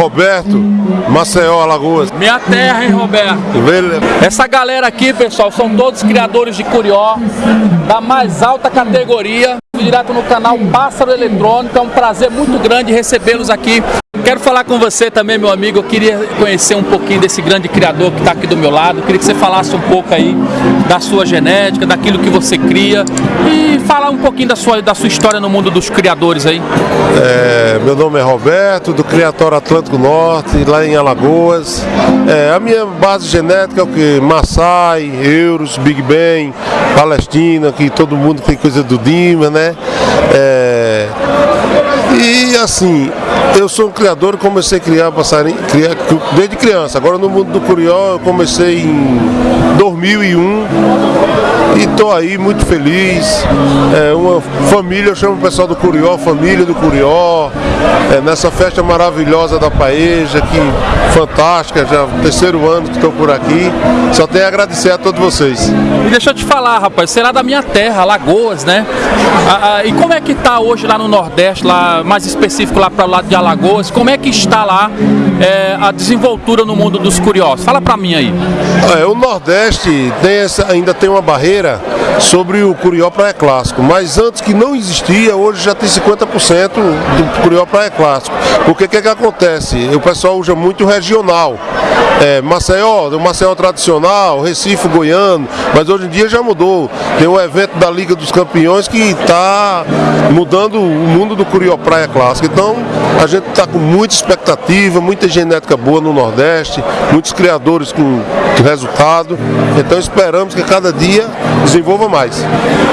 Roberto, Maceió, Alagoas. Minha terra, hein, Roberto? Beleza. Essa galera aqui, pessoal, são todos criadores de curió da mais alta categoria. Direto no canal Pássaro Eletrônico. É um prazer muito grande recebê-los aqui. Quero falar com você também, meu amigo. Eu queria conhecer um pouquinho desse grande criador que está aqui do meu lado. Eu queria que você falasse um pouco aí da sua genética, daquilo que você cria e falar um pouquinho da sua, da sua história no mundo dos criadores aí. É, meu nome é Roberto, do Criatório Atlântico Norte, lá em Alagoas. É, a minha base genética é o que? Maasai, Euros, Big Ben, Palestina, que todo mundo tem coisa do Dima, né? É, assim, eu sou um criador, comecei a criar passarinho criar, desde criança. Agora no mundo do curió eu comecei em 2001 e estou aí muito feliz. É uma família, eu chamo o pessoal do Curió, família do Curió, é, nessa festa maravilhosa da Paeja, que fantástica, já terceiro ano que estou por aqui. Só tenho a agradecer a todos vocês. E deixa eu te falar, rapaz, lá da minha terra, Lagoas, né? Ah, ah, e como é que está hoje lá no Nordeste, lá mais específico lá para o lado de Alagoas, como é que está lá é, a desenvoltura no mundo dos curiosos? Fala para mim aí. É, o Nordeste tem essa, ainda tem uma barreira sobre o Curió Praia Clássico, mas antes que não existia, hoje já tem 50% do Curió Praia Clássico. Porque o que, que acontece? O pessoal usa muito regional. É, Maceió, o Maceió tradicional, Recife, Goiano, mas hoje em dia já mudou. Tem o evento da Liga dos Campeões que está mudando o mundo do Curió Praia Clássico. Então a gente está com muita expectativa, muita genética boa no Nordeste, muitos criadores com resultado. Então esperamos que cada dia desenvolva mais.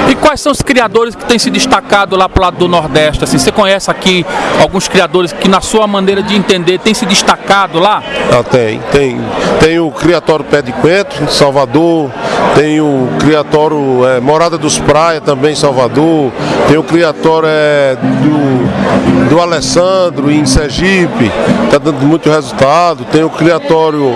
E quais são os criadores que têm se destacado lá para o lado do Nordeste? Assim, você conhece aqui alguns criadores que, na sua maneira de entender, têm se destacado lá? Ah, tem, tem. Tem o Criatório Pé de Coentro, Salvador, tem o Criatório é, Morada dos Praia, também em Salvador, tem o Criatório é, do, do Alessandro, em Sergipe, está dando muito resultado, tem o Criatório.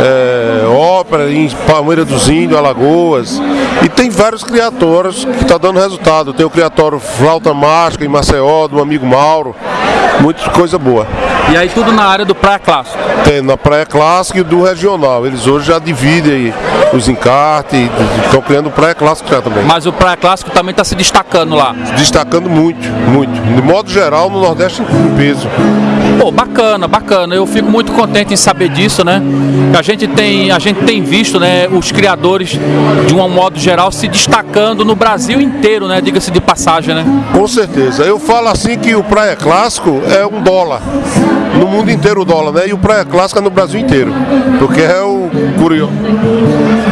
É, ópera em Palmeira dos Índios, Alagoas. E tem vários criatórios que estão tá dando resultado. Tem o criatório Flauta Mágica em Maceió, do amigo Mauro. Muita coisa boa. E aí tudo na área do Praia Clássico? Tem, na Praia Clássica e do Regional. Eles hoje já dividem os encartes estão criando o Praia Clássico já também. Mas o Praia Clássico também está se destacando lá? Destacando muito, muito. De modo geral, no Nordeste em peso. Pô, bacana, bacana. Eu fico muito contente em saber disso, né? A gente tem, a gente tem visto, né, os criadores de um modo geral se destacando no Brasil inteiro, né? Diga-se de passagem, né? Com certeza. Eu falo assim que o Praia Clássico é um dólar. No mundo inteiro o dólar, né? E o Praia Clássica no Brasil inteiro. Porque é o Curió.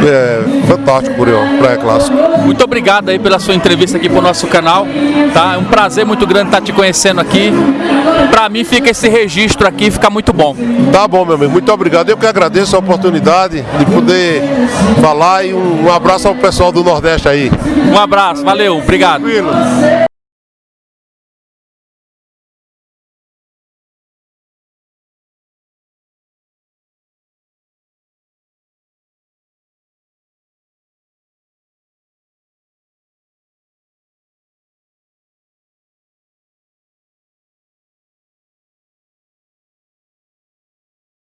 É fantástico Curió, Praia Clássico. Muito obrigado aí pela sua entrevista aqui pro nosso canal. Tá? É um prazer muito grande estar te conhecendo aqui. Para mim fica esse registro aqui, fica muito bom. Tá bom, meu amigo. Muito obrigado. Eu que agradeço a oportunidade de poder falar e um, um abraço ao pessoal do Nordeste aí. Um abraço, valeu, obrigado. Tranquilo.